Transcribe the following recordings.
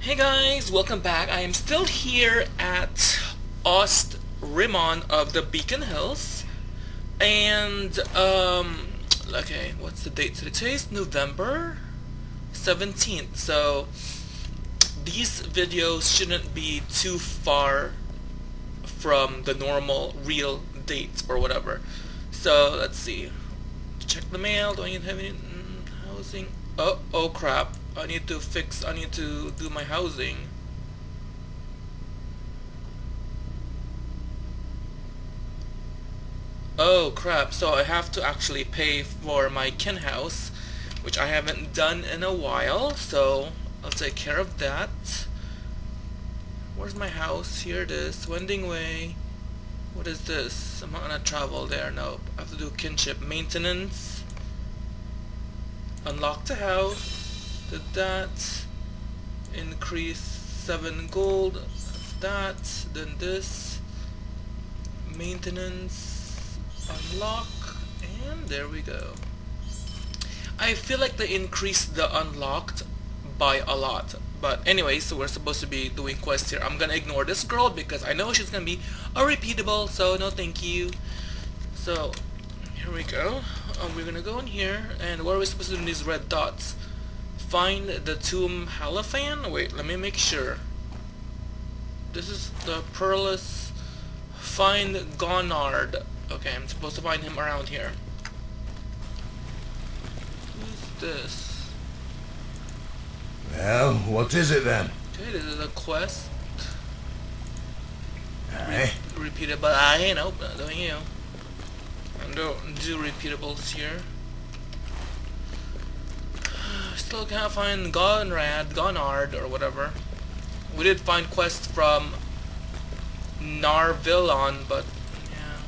Hey guys, welcome back. I am still here at Ost Rimmon of the Beacon Hills. And, um, okay, what's the date today? Today's November 17th, so these videos shouldn't be too far from the normal real dates or whatever. So, let's see. Check the mail. Do I need to have any mm, housing? Oh, oh crap. I need to fix, I need to do my housing. Oh crap, so I have to actually pay for my kin house, which I haven't done in a while, so I'll take care of that. Where's my house? Here it is, Wending Way. What is this? I'm not gonna travel there, nope. I have to do kinship maintenance. Unlock the house did that increase 7 gold that then this maintenance unlock and there we go. I feel like they increased the unlocked by a lot but anyway so we're supposed to be doing quests here. I'm gonna ignore this girl because I know she's gonna be a repeatable so no thank you. So here we go. Um, we're gonna go in here and what are we supposed to do in these red dots find the tomb Halifan? Wait, let me make sure. This is the Perlis. Find Gonard. Okay, I'm supposed to find him around here. Who's this? Well, what is it then? Okay, this is a quest. Aye. Repeated, but I ain't open. Don't you? I don't do repeatables here still can't find Gonrad, Gonard, or whatever. We did find quests from Narvillon, but yeah.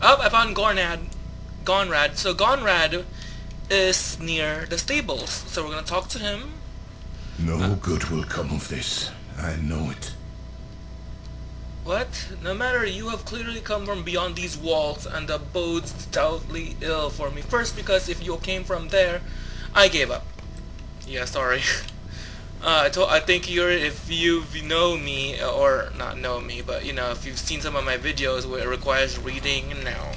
Oh, I found Gornad. Gonrad. So Gonrad is near the stables, so we're gonna talk to him. No uh, good will come of this. I know it. What? No matter, you have clearly come from beyond these walls, and that bodes doubtly ill for me. First, because if you came from there, I gave up. Yeah, sorry. Uh, I, told, I think you're, if you know me, or not know me, but you know, if you've seen some of my videos where it requires reading, no.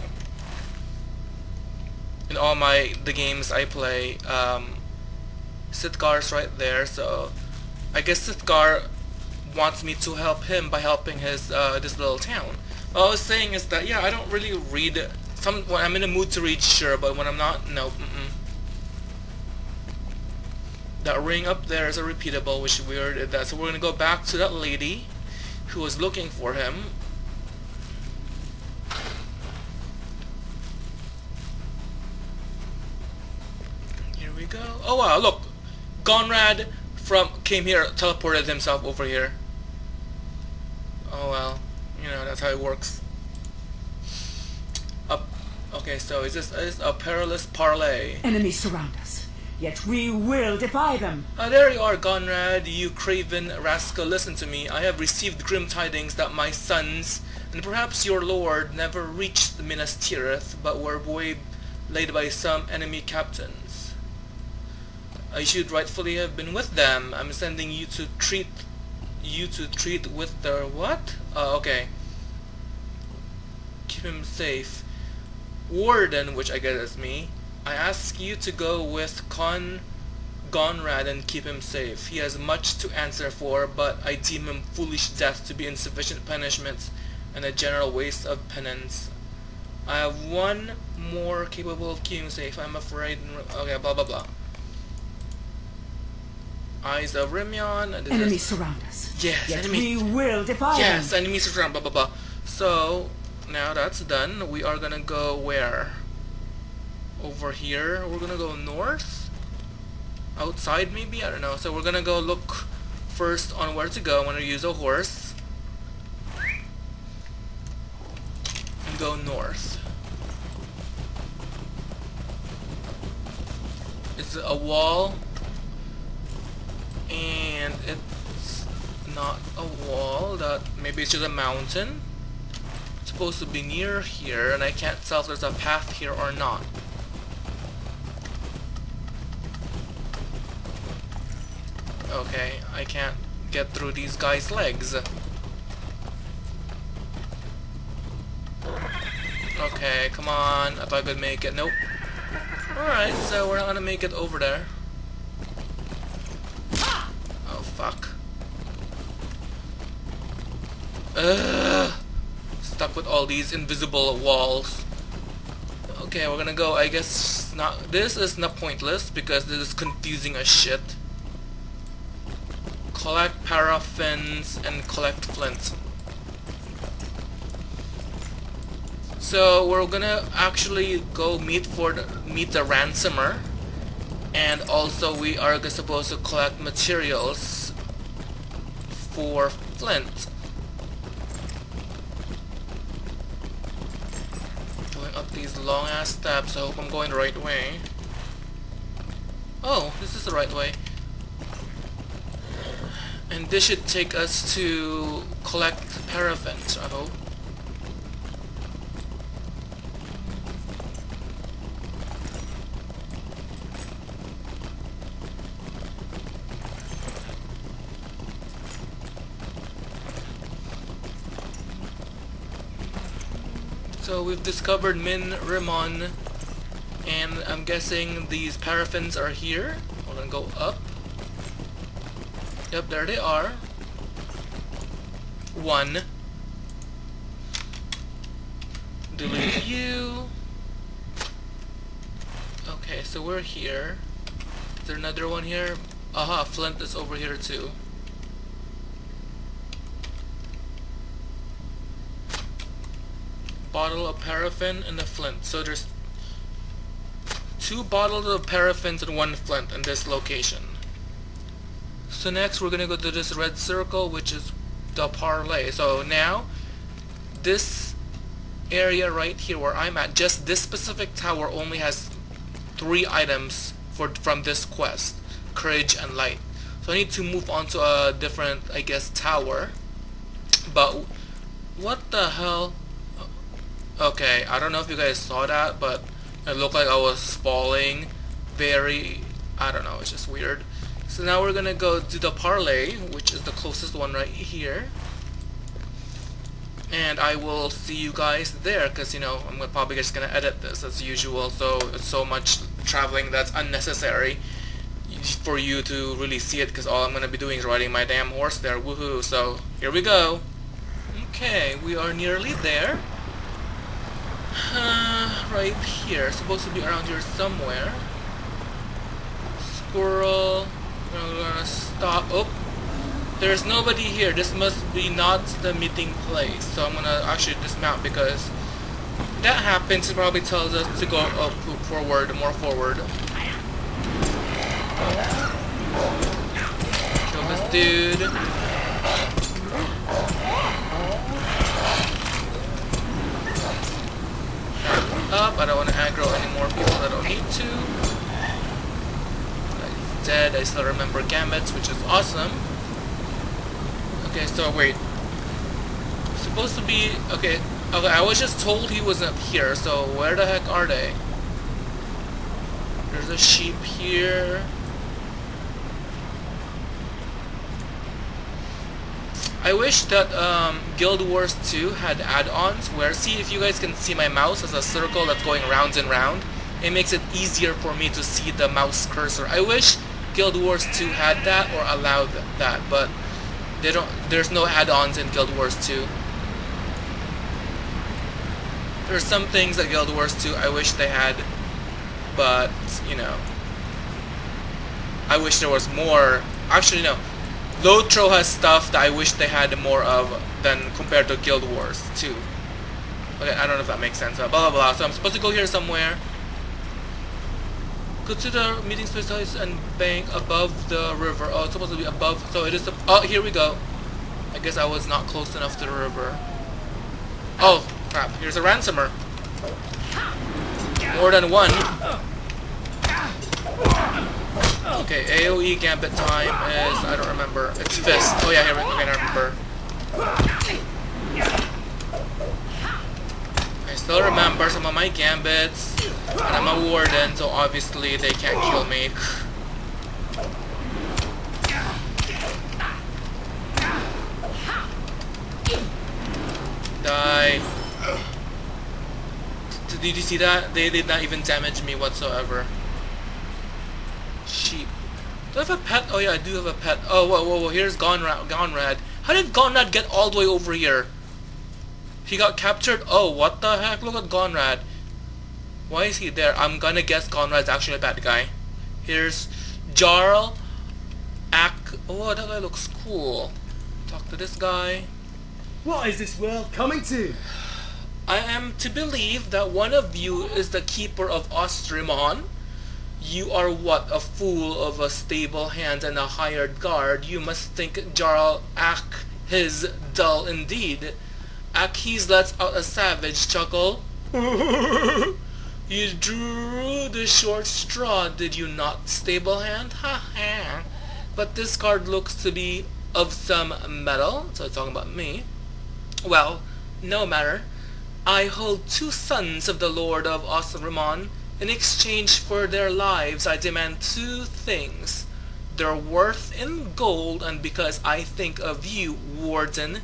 In all my, the games I play, um, Sithgar's right there, so I guess Sithgar wants me to help him by helping his uh, this little town. What I was saying is that yeah, I don't really read. Some when I'm in a mood to read, sure, but when I'm not, no. Mm -mm. That ring up there is a repeatable, which we already did that. So we're gonna go back to that lady who was looking for him. Here we go. Oh wow, look, Gonrad from came here, teleported himself over here. Oh well, you know, that's how it works. Up. Okay, so is this is a perilous parlay? Enemies surround us, yet we will defy them. Ah, there you are, Conrad, you craven rascal. Listen to me. I have received grim tidings that my sons, and perhaps your lord, never reached the Minas Tirith, but were waylaid by some enemy captains. I should rightfully have been with them. I'm sending you to treat you to treat with the what? Uh, okay. Keep him safe. Warden, which I guess is me, I ask you to go with Con Gonrad and keep him safe. He has much to answer for, but I deem him foolish death to be insufficient punishment and a general waste of penance. I have one more capable of keeping safe. I'm afraid. Okay, blah blah blah. Eyes of Rimion. Enemies surround us. Yes, Yet enemies. we will defy Yes, them. enemies surround. Blah blah blah. So now that's done. We are gonna go where? Over here. We're gonna go north. Outside maybe. I don't know. So we're gonna go look first on where to go. I'm gonna use a horse and go north. It's a wall and it's not a wall that maybe it's just a mountain it's supposed to be near here and I can't tell if there's a path here or not Okay, I can't get through these guys' legs. Okay, come on. I thought I could make it. Nope. Alright, so we're not gonna make it over there. Oh, fuck. Ugh. Stuck with all these invisible walls. Okay, we're gonna go, I guess, not- this is not pointless because this is confusing as shit. Collect paraffins and collect flints. So we're gonna actually go meet for the, meet the ransomer, and also we are supposed to collect materials for flint. Going up these long ass steps. I hope I'm going the right way. Oh, this is the right way. And this should take us to collect paraffins, I hope. So we've discovered Min Rimon, and I'm guessing these paraffins are here. We're gonna go up. Yep, there they are. One. Delete you. Okay, so we're here. Is there another one here? Aha, Flint is over here too. Bottle of paraffin and a flint. So there's two bottles of paraffins and one flint in this location. So next we're gonna go to this red circle which is the parlay. So now this area right here where I'm at, just this specific tower only has three items for from this quest. Courage and light. So I need to move on to a different I guess tower. But what the hell? Okay, I don't know if you guys saw that, but it looked like I was falling very, I don't know, it's just weird. So now we're gonna go to the parlay, which is the closest one right here. And I will see you guys there, because, you know, I'm probably just gonna edit this as usual, so it's so much traveling that's unnecessary for you to really see it, because all I'm gonna be doing is riding my damn horse there, woohoo. So, here we go. Okay, we are nearly there. Uh, right here. Supposed to be around here somewhere. Squirrel. We're gonna stop. Oh, there's nobody here. This must be not the meeting place. So I'm gonna actually dismount because that happens. It probably tells us to go up forward, more forward. Kill this dude. up. I don't want to aggro any more people that I don't need to. He's dead. I still remember Gambits, which is awesome. Okay, so wait. Supposed to be... Okay, okay, I was just told he wasn't here, so where the heck are they? There's a sheep here. I wish that um, Guild Wars 2 had add-ons where, see if you guys can see my mouse as a circle that's going round and round, it makes it easier for me to see the mouse cursor. I wish Guild Wars 2 had that or allowed that, but they don't. There's no add-ons in Guild Wars 2. There's some things that Guild Wars 2 I wish they had, but, you know, I wish there was more. Actually, no. Lotro has stuff that I wish they had more of than compared to Guild Wars 2. Okay, I don't know if that makes sense. Uh, blah blah blah. So I'm supposed to go here somewhere. The meeting space and bank above the river. Oh, it's supposed to be above. So it is. Oh, here we go. I guess I was not close enough to the river. Oh, crap. Here's a ransomer. More than one. Okay, AoE gambit time is, I don't remember. It's fist. Oh yeah, here we go. Okay, I remember still remember some of my gambits. And I'm a warden, so obviously they can't kill me. Die. Did you see that? They did not even damage me whatsoever. Sheep. Do I have a pet? Oh yeah, I do have a pet. Oh, whoa, whoa, whoa. Here's Gonrad. Gonrad. How did Gonrad get all the way over here? He got captured? Oh, what the heck? Look at Gonrad. Why is he there? I'm gonna guess Conrad's actually a bad guy. Here's Jarl. Ak. Oh, that guy looks cool. Talk to this guy. What is this world coming to? I am to believe that one of you is the keeper of Ost Rimmon. You are what? A fool of a stable hand and a hired guard. You must think Jarl Ak his dull indeed. Akhiz lets out a savage chuckle. you drew the short straw, did you not, stable hand? Ha ha. But this card looks to be of some metal, so it's talking about me. Well, no matter. I hold two sons of the Lord of Osrimon. In exchange for their lives, I demand two things. Their worth in gold, and because I think of you, Warden,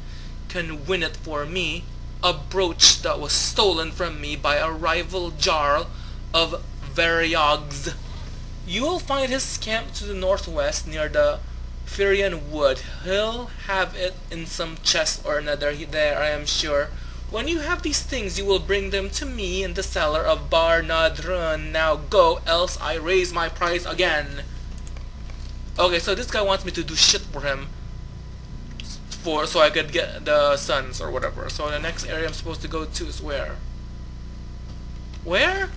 can win it for me, a brooch that was stolen from me by a rival Jarl of Variags. You will find his camp to the northwest near the Firien Wood. He'll have it in some chest or another there, I am sure. When you have these things, you will bring them to me in the cellar of Bar Nadrun. Now go, else I raise my price again. Okay, so this guy wants me to do shit for him. For so I could get the sons or whatever. So the next area I'm supposed to go to is where? Where?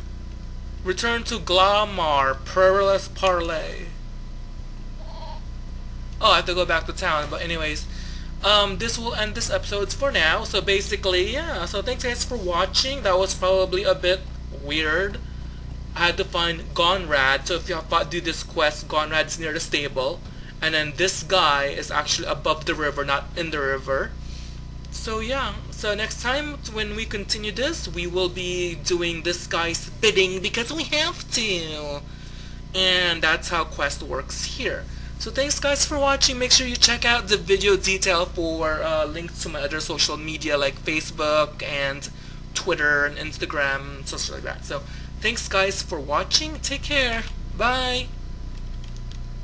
Return to Glamar, Perilous Parley. Oh, I have to go back to town, but anyways um, this will end this episode for now. So basically, yeah. So thanks guys for watching. That was probably a bit weird. I had to find Gonrad. So if you have do this quest, Gonrad's near the stable. And then this guy is actually above the river, not in the river. So yeah, so next time when we continue this, we will be doing this guy's bidding because we have to. And that's how quest works here. So thanks guys for watching. Make sure you check out the video detail for uh, links to my other social media like Facebook and Twitter and Instagram, stuff like that. So thanks guys for watching. Take care. Bye.